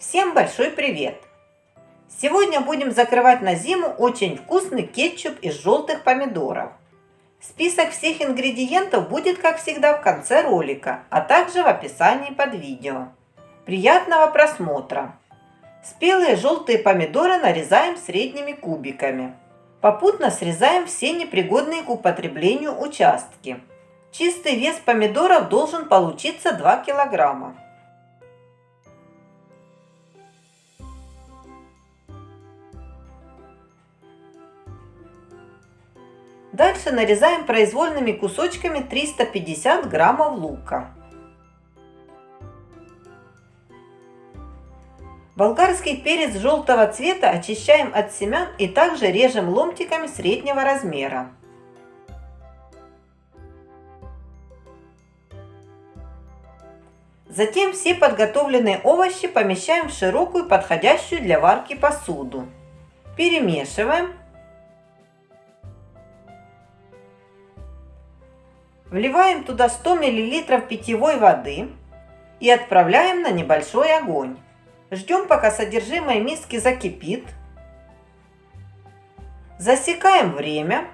Всем большой привет! Сегодня будем закрывать на зиму очень вкусный кетчуп из желтых помидоров. Список всех ингредиентов будет, как всегда, в конце ролика, а также в описании под видео. Приятного просмотра! Спелые желтые помидоры нарезаем средними кубиками. Попутно срезаем все непригодные к употреблению участки. Чистый вес помидоров должен получиться 2 килограмма. Дальше нарезаем произвольными кусочками 350 граммов лука. Болгарский перец желтого цвета очищаем от семян и также режем ломтиками среднего размера. Затем все подготовленные овощи помещаем в широкую подходящую для варки посуду. Перемешиваем. Вливаем туда 100 мл питьевой воды и отправляем на небольшой огонь. Ждем, пока содержимое миски закипит. Засекаем время.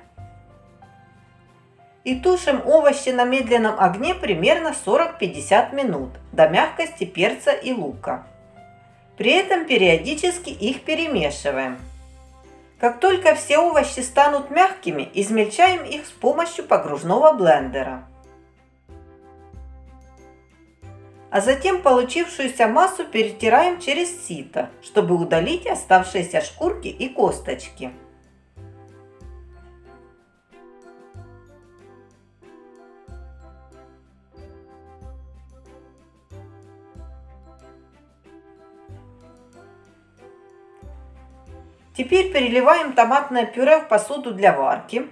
И тушим овощи на медленном огне примерно 40-50 минут до мягкости перца и лука. При этом периодически их перемешиваем. Как только все овощи станут мягкими, измельчаем их с помощью погружного блендера. а затем получившуюся массу перетираем через сито, чтобы удалить оставшиеся шкурки и косточки. Теперь переливаем томатное пюре в посуду для варки.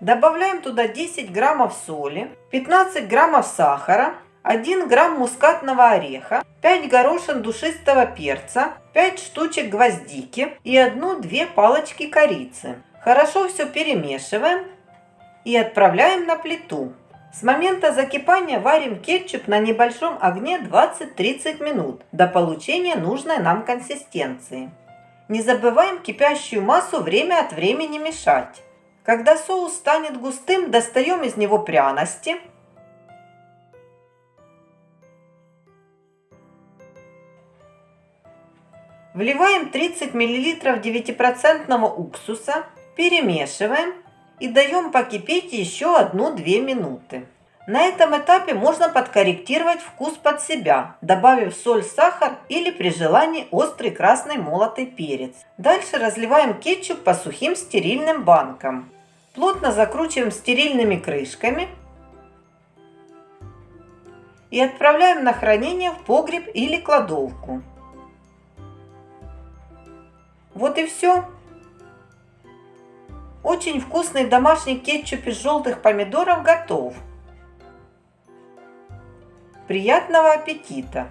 Добавляем туда 10 граммов соли, 15 граммов сахара 1 грамм мускатного ореха, 5 горошин душистого перца, 5 штучек гвоздики и 1-2 палочки корицы. Хорошо все перемешиваем и отправляем на плиту. С момента закипания варим кетчуп на небольшом огне 20-30 минут до получения нужной нам консистенции. Не забываем кипящую массу время от времени мешать. Когда соус станет густым, достаем из него пряности – Вливаем 30 мл 9% уксуса, перемешиваем и даем покипеть еще 1-2 минуты. На этом этапе можно подкорректировать вкус под себя, добавив соль, сахар или при желании острый красный молотый перец. Дальше разливаем кетчуп по сухим стерильным банкам. Плотно закручиваем стерильными крышками и отправляем на хранение в погреб или кладовку. Вот и все. Очень вкусный домашний кетчуп из желтых помидоров готов. Приятного аппетита!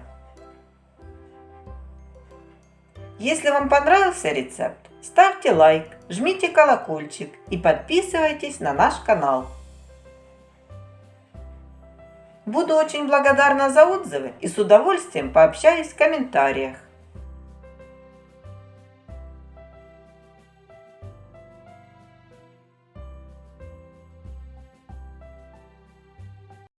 Если вам понравился рецепт, ставьте лайк, жмите колокольчик и подписывайтесь на наш канал. Буду очень благодарна за отзывы и с удовольствием пообщаюсь в комментариях.